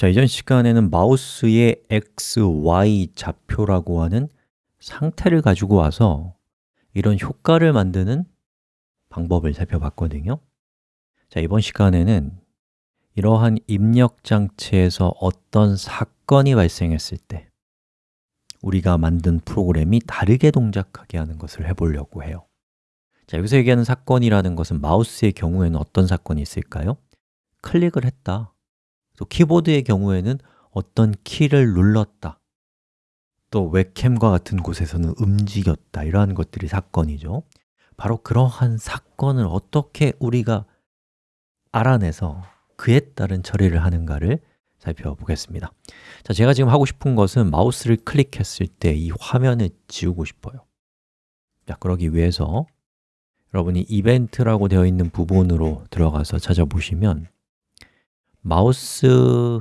자, 이전 시간에는 마우스의 x, y 좌표라고 하는 상태를 가지고 와서 이런 효과를 만드는 방법을 살펴봤거든요. 자, 이번 시간에는 이러한 입력 장치에서 어떤 사건이 발생했을 때 우리가 만든 프로그램이 다르게 동작하게 하는 것을 해보려고 해요. 자, 여기서 얘기하는 사건이라는 것은 마우스의 경우에는 어떤 사건이 있을까요? 클릭을 했다 또 키보드의 경우에는 어떤 키를 눌렀다. 또 웹캠과 같은 곳에서는 움직였다. 이러한 것들이 사건이죠. 바로 그러한 사건을 어떻게 우리가 알아내서 그에 따른 처리를 하는가를 살펴보겠습니다. 자, 제가 지금 하고 싶은 것은 마우스를 클릭했을 때 이 화면을 지우고 싶어요. 자, 그러기 위해서 여러분이 이벤트라고 되어 있는 부분으로 들어가서 찾아보시면 마우스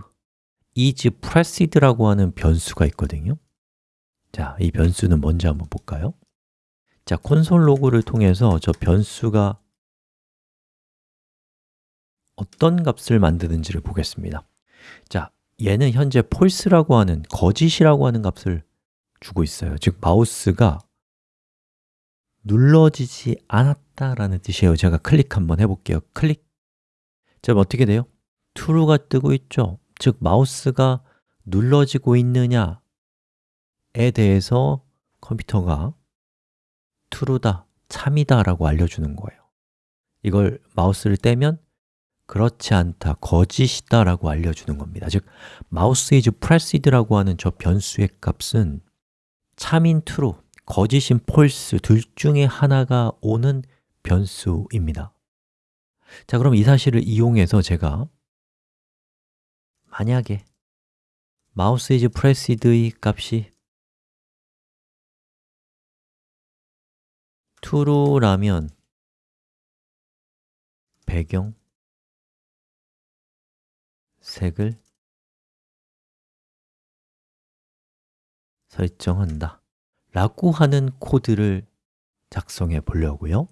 is pressed라고 하는 변수가 있거든요. 자, 이 변수는 뭔지 한번 볼까요? 자, 콘솔 로그를 통해서 저 변수가 어떤 값을 만드는지를 보겠습니다. 자, 얘는 현재 false라고 하는 거짓이라고 하는 값을 주고 있어요. 즉, 마우스가 눌러지지 않았다라는 뜻이에요. 제가 클릭 한번 해볼게요. 클릭. 자, 어떻게 돼요? True가 뜨고 있죠? 즉, 마우스가 눌러지고 있느냐에 대해서 컴퓨터가 true다, 참이다 라고 알려주는 거예요. 이걸 마우스를 떼면 그렇지 않다, 거짓이다 라고 알려주는 겁니다. 즉, 마우스 is pressed라고 하는 저 변수의 값은 참인 true, 거짓인 false 둘 중에 하나가 오는 변수입니다. 자, 그럼 이 사실을 이용해서 제가 만약에 마우스 is pressed의 값이 true라면 배경, 색을 설정한다 라고 하는 코드를 작성해 보려고요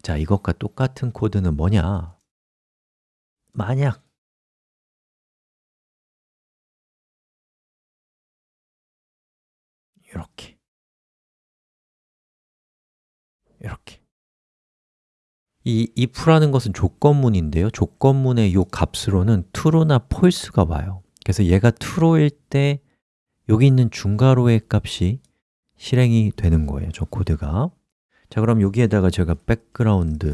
자, 이것과 똑같은 코드는 뭐냐? 만약 이렇게. 이렇게. 이 if라는 것은 조건문인데요. 조건문의 이 값으로는 true나 false가 와요. 그래서 얘가 true일 때 여기 있는 중괄호의 값이 실행이 되는 거예요 저 코드가. 자 그럼 여기에다가 제가 background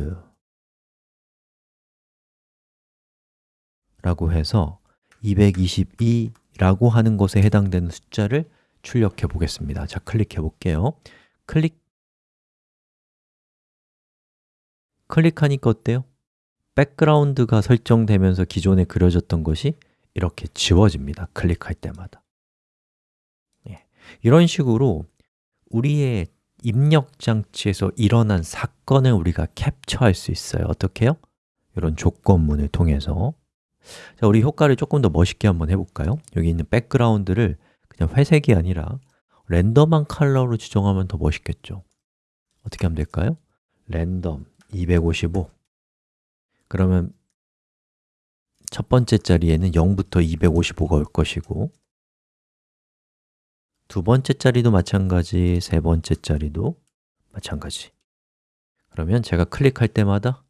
라고 해서 222라고 하는 것에 해당되는 숫자를 출력해 보겠습니다 자 클릭해 볼게요 클릭 클릭하니까 어때요? 백그라운드가 설정되면서 기존에 그려졌던 것이 이렇게 지워집니다 클릭할 때마다 예. 이런 식으로 우리의 입력 장치에서 일어난 사건을 우리가 캡처할 수 있어요 어떻게 요? 이런 조건문을 통해서 자, 우리 효과를 조금 더 멋있게 한번 해볼까요? 여기 있는 백그라운드를 그냥 회색이 아니라 랜덤한 컬러로 지정하면 더 멋있겠죠 어떻게 하면 될까요? 랜덤 255 그러면 첫 번째 자리에는 0부터 255가 올 것이고 두 번째 자리도 마찬가지, 세 번째 자리도 마찬가지 그러면 제가 클릭할 때마다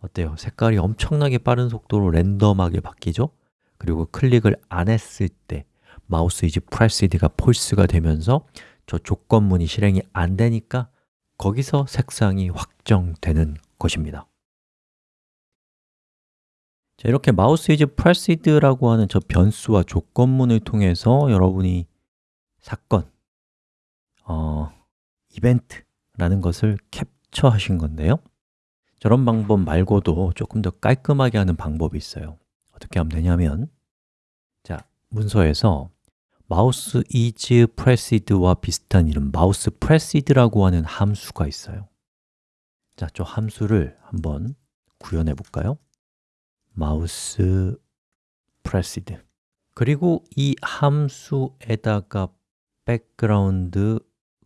어때요? 색깔이 엄청나게 빠른 속도로 랜덤하게 바뀌죠? 그리고 클릭을 안 했을 때 mouse is pressed가 false가 되면서 저 조건문이 실행이 안 되니까 거기서 색상이 확정되는 것입니다. 자, 이렇게 mouse is pressed라고 하는 저 변수와 조건문을 통해서 여러분이 사건, 어, 이벤트라는 것을 캡처하신 건데요. 저런 방법 말고도 조금 더 깔끔하게 하는 방법이 있어요. 어떻게 하면 되냐면 자, 문서에서 mouse is pressed와 비슷한 이름 mouse pressed라고 하는 함수가 있어요. 자, 저 함수를 한번 구현해 볼까요? mouse pressed 그리고 이 함수에다가 background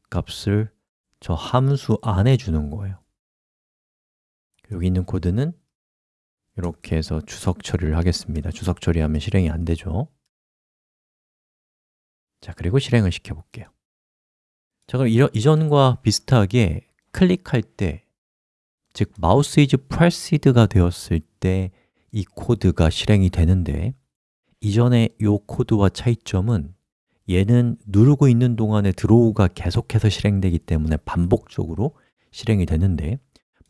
값을 저 함수 안에 주는 거예요. 여기 있는 코드는 이렇게 해서 주석 처리를 하겠습니다. 주석 처리하면 실행이 안 되죠 자, 그리고 실행을 시켜볼게요. 자, 그럼 이전과 비슷하게 클릭할 때 즉, mouse is pressed가 되었을 때 이 코드가 실행이 되는데 이전에 이 코드와 차이점은 얘는 누르고 있는 동안에 draw가 계속해서 실행되기 때문에 반복적으로 실행이 되는데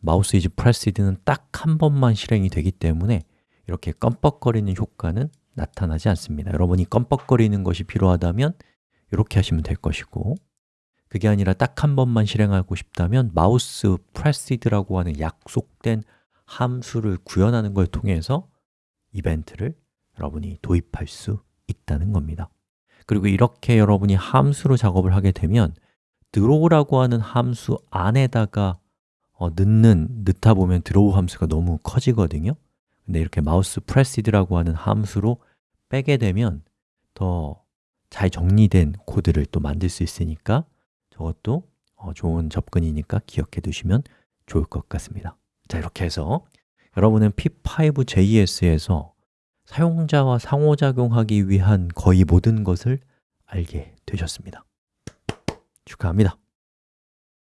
mouse is pressed는 딱 한 번만 실행이 되기 때문에 이렇게 껌뻑거리는 효과는 나타나지 않습니다. 여러분이 껌뻑거리는 것이 필요하다면 이렇게 하시면 될 것이고 그게 아니라 딱 한 번만 실행하고 싶다면 mouse pressed라고 하는 약속된 함수를 구현하는 걸 통해서 이벤트를 여러분이 도입할 수 있다는 겁니다. 그리고 이렇게 여러분이 함수로 작업을 하게 되면 draw라고 하는 함수 안에다가 어, 넣는, 넣다 보면 draw 함수가 너무 커지거든요. 근데 이렇게 mouse pressed라고 하는 함수로 빼게 되면 더 잘 정리된 코드를 또 만들 수 있으니까 저것도 어, 좋은 접근이니까 기억해 두시면 좋을 것 같습니다. 자, 이렇게 해서 여러분은 P5JS에서 사용자와 상호작용하기 위한 거의 모든 것을 알게 되셨습니다. 축하합니다